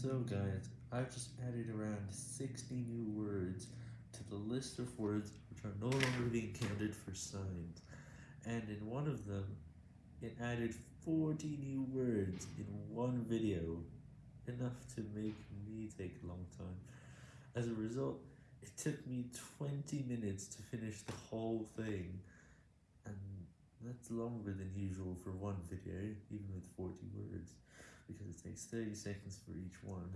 So guys, I've just added around 60 new words to the list of words which are no longer being counted for signs, and in one of them, it added 40 new words in one video, enough to make me take a long time. As a result, it took me 20 minutes to finish the whole thing, and that's longer than usual for one video, even with 40 words, because it takes 30 seconds for each one.